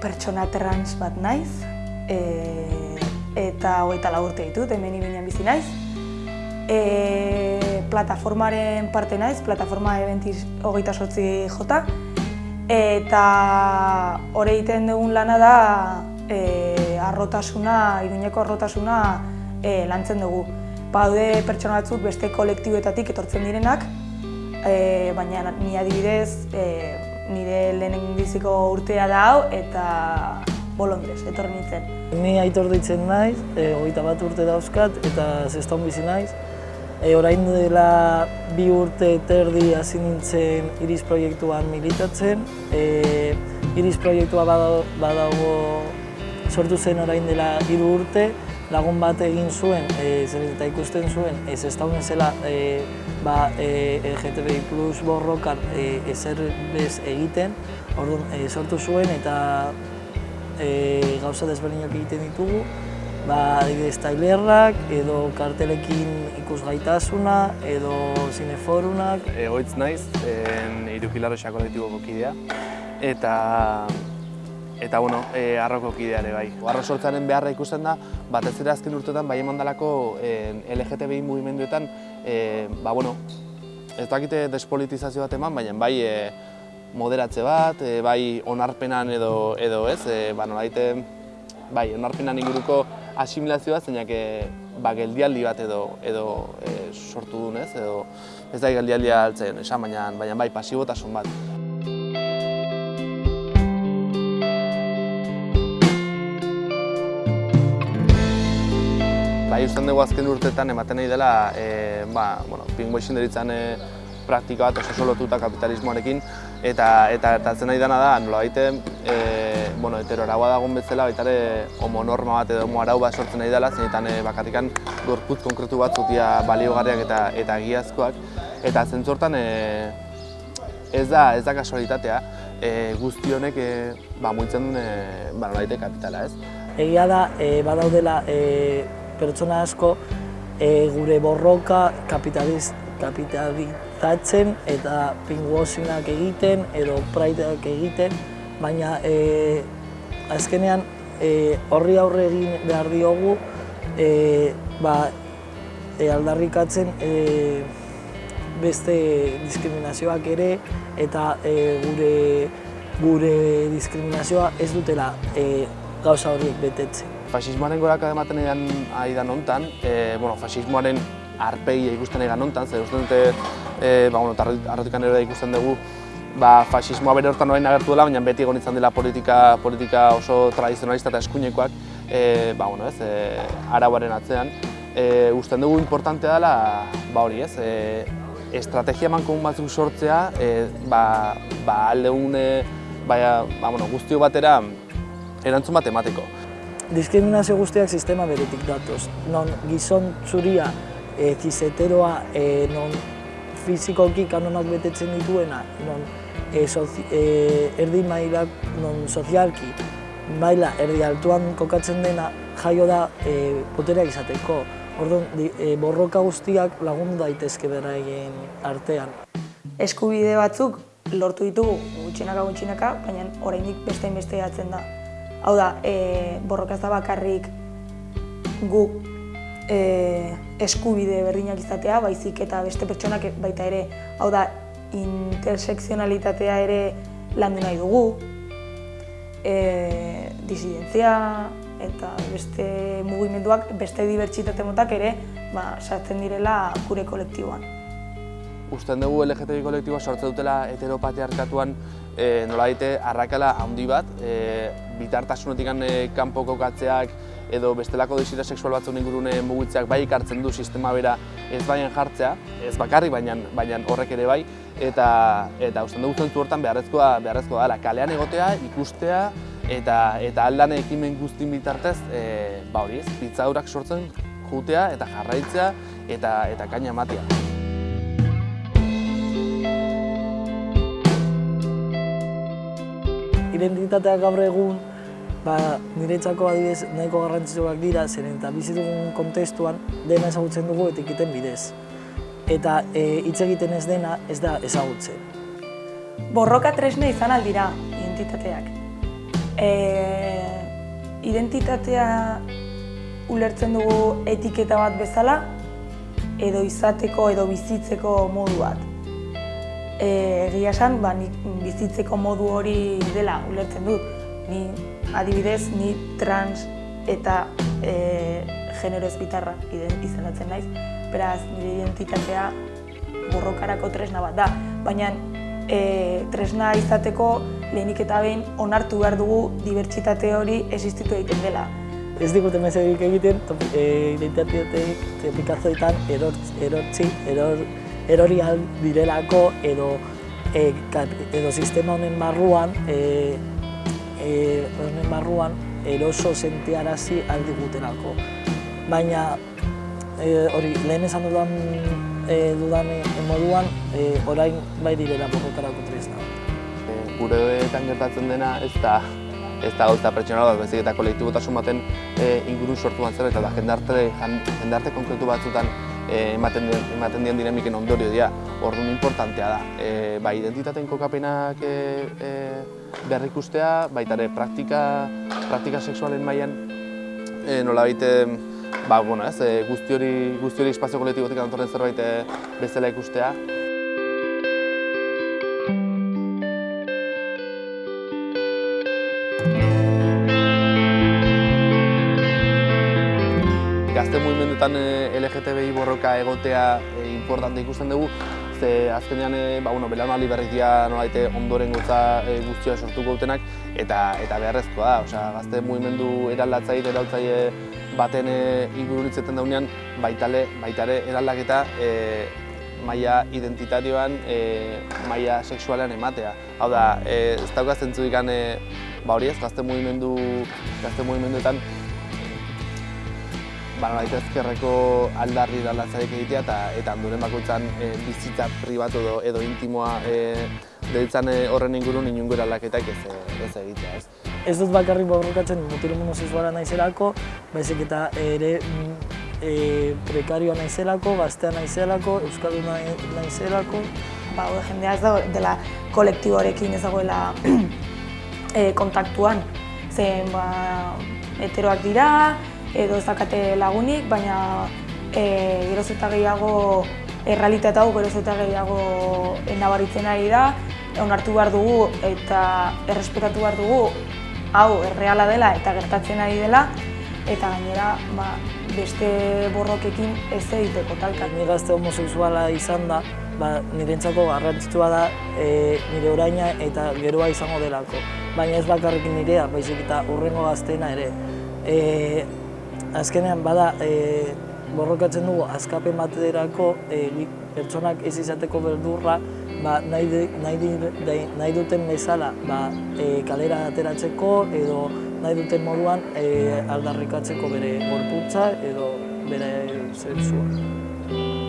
pertsona trans bat naiz, e, eta hogeita urte ditut, hemen ibinean bizi naiz. E, plataformaren parte naiz, plataforma eventiz hogeita sortzi jota, eta hori egiten dugun lana da e, arrotasuna, iruñeko arrotasuna e, lantzen dugu. Baude pertsona batzuk beste kolektiboetatik etortzen direnak, e, baina ni adibidez e, nire lehenen biziko urtea da hau eta bolondrez, etorri nintzen. Ni aitor ditzen naiz, e, hogeita bat urte dauzkat eta zeston bizi naiz. E, orain dela bi urte terdi hasi nintzen Iris proiektuan militatzen. E, Iris proiektua badago sortu zen orain dela hiru urte, lagun bat egin zuen, e, eta ikusten zuen, ez ez dauen zela e, ba, e, LGTBI plus borrokan e, ezer bez egiten, orduan e, sortu zuen eta e, gauza desberdinak egiten ditugu, ba, adibidez tailerrak, edo kartelekin ikusgaitasuna, edo zineforunak. Egoitz naiz, en, kolektibo kidea, eta eta bueno, e, arroko kideare bai. Arro sortzaren beharra ikusten da, batez ere azken urteetan bai eman dalako e, LGTBI mugimenduetan, e, ba bueno, ez dakite despolitizazio bat eman, baina bai e, moderatze bat, e, bai onarpenan edo, edo ez, e, ba nolaite, bai onarpenan inguruko asimilazioa, zeinak e, ba, geldialdi bat edo, edo e, sortu duen ez, edo ez da geldialdia altzen, esan, baina, baina bai pasibotasun bat. Bai, usten dugu azken urteetan ematen nahi dela e, ba, bueno, pingoixin deritzen e, praktika bat oso lotuta kapitalismoarekin eta eta eta nahi dena da nola baite e, bueno, heteroragoa dagoen bezala baita ere homonorma bat edo homoarau bat sortzen nahi dela zeinetan e, bakarrikan gorputz konkretu bat zutia baliogarriak eta eta egiazkoak eta zentzortan e, ez da ez da kasualitatea e, guzti honek e, ba, muitzen duen e, kapitala ez. Egia da, e, badaudela e, pertsona asko e, gure borroka kapitaliz, kapitalizatzen eta pinguosinak egiten edo praideak egiten, baina e, azkenean e, horri aurre egin behar diogu e, ba, e, aldarrikatzen e, beste diskriminazioak ere eta e, gure, gure diskriminazioa ez dutela e, gauza horiek betetzen. Fasismoaren goraka ematen edan ari da nontan, e, bueno, fasismoaren arpegia ikusten egan nontan, zer uste dute, e, ba, bueno, arrotikan ere ikusten dugu, ba, fasismoa bere hortan orain agertu dela, baina beti egon izan dela politika, politika oso tradizionalista eta eskuinekoak, e, ba, bueno, ez, e, arauaren atzean. E, usten dugu importantea dela, ba hori ez, e, estrategia mankomun batzuk sortzea, e, ba, ba, alde une, ba, ba, bueno, guztio batera erantzun bat emateko diskriminazio guztiak sistema beretik datoz. Non gizon zuria, e, zizeteroa, e, non fizikoki kanonak betetzen dituena, non e, sozi, e, erdi mailak, non sozialki, maila erdi altuan kokatzen dena, jaio da e, potereak izateko. Orduan, e, borroka guztiak lagundu daitezke bera egin artean. Eskubide batzuk lortu ditugu gutxinaka gutxinaka, baina oraindik beste investigatzen da. Hau da, e, borrokaz da bakarrik gu e, eskubide berdinak izatea, baizik eta beste pertsonak baita ere, hau da, intersekzionalitatea ere landu nahi dugu, e, disidentzia eta beste mugimenduak, beste dibertsitate motak ere, ba, sartzen direla gure kolektiboan. Usten dugu LGTBI kolektiboa sortzen dutela heteropatriarkatuan e, nola daite arrakala handi bat, e, bitartasunetik e, kanpo kokatzeak edo bestelako desira sexual batzun ingurune mugitzeak bai ikartzen du sistema bera ez baien jartzea, ez bakarri baina, baina horrek ere bai, eta eta usten dugu zentu hortan beharrezkoa, beharrezkoa dela, kalean egotea, ikustea, eta eta aldan ekimen guztin bitartez, e, ba hori ez, pitzadurak sortzen jutea eta jarraitzea eta eta kaina ematea. Identitatea gaur egun ba, niretzako adibidez nahiko garrantzitsuak dira, zeren eta bizi dugun kontestuan dena ezagutzen dugu etiketen bidez. Eta e, hitz egiten ez dena ez da ezagutzen. Borroka tresne izan aldira identitateak. E, identitatea ulertzen dugu etiketa bat bezala, edo izateko edo bizitzeko modu bat. E, egia esan, ba, nik bizitzeko modu hori dela ulertzen dut. Ni adibidez, ni trans eta e, genero ezbitarra izenatzen naiz. Beraz, nire identitatea borrokarako tresna bat da. Baina e, tresna izateko lehenik eta behin onartu behar dugu dibertsitate hori existitu egiten dela. Ez digute mesedik egiten, e, identitateetek topikazoetan erortzi, eror, erori direlako edo e, edo sistema honen barruan e, e, honen barruan eroso sentiarazi aldi gutelako. Baina e, hori lehen esan dudan e, dudan moduan e, orain bai direla borrokarako tresna gureetan gertatzen dena ez da ez da gauza pertsonala bat, bezik eta kolektibotasun baten e, inguru sortu bat eta da jendarte, jendarte konkretu batzutan e, ematen, dien, ematen dien dinamiken ondorio dira, orduan importantea da. E, bai, identitateen kokapenak e, e, behar ikustea, baita ere praktika, praktika sexualen mailan e, nola baite, ba, bueno, ez, e, guzti hori, guzti hori espazio kolektibotik antorren zerbait bezala ikustea. Gazte mugimenduetan eh, LGTBI borroka egotea e, importante ikusten dugu, ze azkenean e, ba, bueno, belaunaldi berriz dira nolaite ondoren gotza e, guztia sortuko dutenak eta eta beharrezkoa da, osea, gazte mugimendu eraldatzaile eraltzaile baten e, ingururitzeten daunean baitale, baitare eraldaketa e, maila identitarioan, e, maila sexualean ematea. Hau da, e, ez dauka zentzu ikan, e, ba hori ez, gazte mugimendu, gazte mugimenduetan ba, ezkerreko aldarri daldatzarik egitea eta eta handuren bakoitzan e, bizitza pribatu edo, edo intimoa e, deitzan e, horren ingurun inungo eraldaketak ez, ez egitea. Ez. ez dut bakarrik borrokatzen mutilumun sexuala naizelako, baizik eta ere e, prekarioa naizelako, gaztea naizelako, euskalduna naizelako. Ba, jendea ez da dela kolektiboarekin ez dagoela e, kontaktuan. Zen, ba, heteroak dira, edo ez dakate lagunik, baina e, geroz eta gehiago errealitate hau geroz eta gehiago nabaritzen ari da, onartu behar dugu eta errespetatu behar dugu hau erreala dela eta gertatzen ari dela, eta gainera ba, beste borrokekin ez egiteko talka. Ni gazte homosexuala izan da, ba, nirentzako garrantzitsua da e, nire oraina eta geroa izango delako. Baina ez bakarrekin nirea, baizik eta urrengo gazteena ere. E, azkenean bada e, borrokatzen dugu azkapen baterako e, pertsonak ez izateko beldurra ba, nahi, de, nahi, nahi duten bezala ba, e, kalera ateratzeko edo nahi duten moduan e, aldarrikatzeko bere gorputza edo bere zertzua.